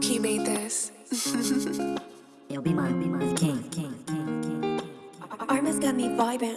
Loki made this. Yo, be my, be my king, king, king, king, king. Arma's got me vibing.